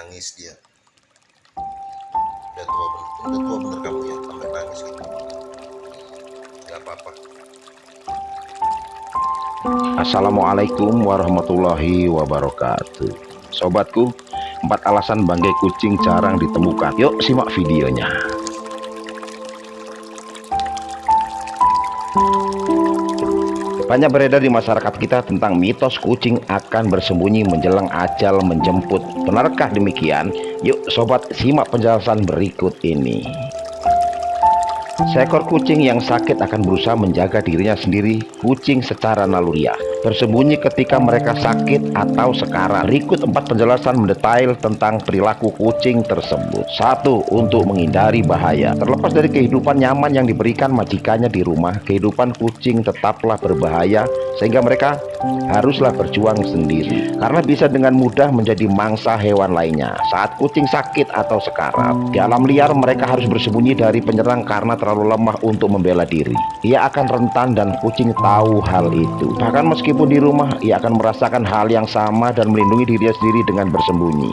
nangis dia. Udah tua bener, udah tua bener kamu ya sampai nangis gitu. Nggak apa-apa. Assalamualaikum warahmatullahi wabarakatuh. Sobatku, empat alasan bangkai kucing jarang ditemukan. Yuk simak videonya Banyak beredar di masyarakat kita tentang mitos kucing akan bersembunyi menjelang ajal menjemput. Benarkah demikian? Yuk sobat simak penjelasan berikut ini. Seekor kucing yang sakit akan berusaha menjaga dirinya sendiri, kucing secara naluriah bersembunyi ketika mereka sakit atau sekarat. Berikut empat penjelasan mendetail tentang perilaku kucing tersebut. Satu, untuk menghindari bahaya. Terlepas dari kehidupan nyaman yang diberikan majikannya di rumah, kehidupan kucing tetaplah berbahaya sehingga mereka haruslah berjuang sendiri karena bisa dengan mudah menjadi mangsa hewan lainnya. Saat kucing sakit atau sekarat, di alam liar mereka harus bersembunyi dari penyerang karena terlalu lemah untuk membela diri. Ia akan rentan dan kucing tahu hal itu. Bahkan meski Meskipun di rumah, ia akan merasakan hal yang sama dan melindungi dirinya sendiri dengan bersembunyi.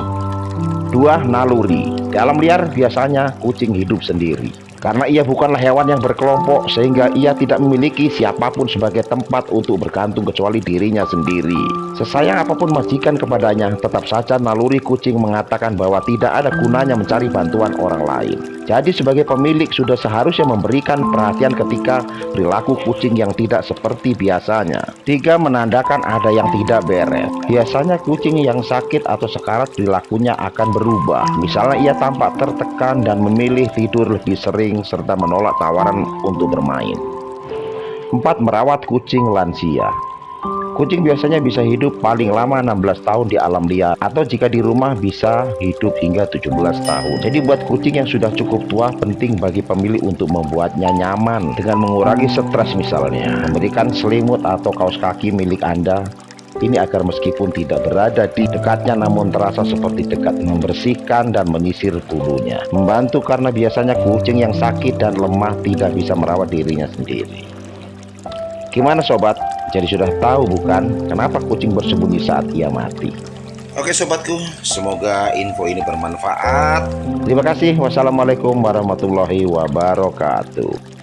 Dua, naluri. Di alam liar biasanya kucing hidup sendiri. Karena ia bukanlah hewan yang berkelompok sehingga ia tidak memiliki siapa pun sebagai tempat untuk bergantung kecuali dirinya sendiri. Sesayang apa pun majikan kepadanya, tetap saja naluri kucing mengatakan bahwa tidak ada gunanya mencari bantuan orang lain. Jadi sebagai pemilik sudah seharusnya memberikan perhatian ketika perilaku kucing yang tidak seperti biasanya. Tiga, menandakan ada yang tidak beres. Biasanya kucing yang sakit atau sekarat perilakunya akan berubah. Misalnya ia tampak tertekan dan memilih tidur lebih sering serta menolak tawaran untuk bermain. 4. Merawat kucing lansia Kucing biasanya bisa hidup paling lama 16 tahun di alam liar atau jika di rumah bisa hidup hingga 17 tahun. Jadi buat kucing yang sudah cukup tua penting bagi pemilik untuk membuatnya nyaman dengan mengurangi stres misalnya, memberikan selimut atau kaos kaki milik Anda ini agar meskipun tidak berada di dekatnya namun terasa seperti dekat membersihkan dan menyisir tubuhnya. Membantu karena biasanya kucing yang sakit dan lemah tidak bisa merawat dirinya sendiri. Gimana sobat? Jadi sudah tahu bukan kenapa kucing bersembunyi saat ia mati? Oke sobatku, semoga info ini bermanfaat. Terima kasih. Wassalamualaikum warahmatullahi wabarakatuh.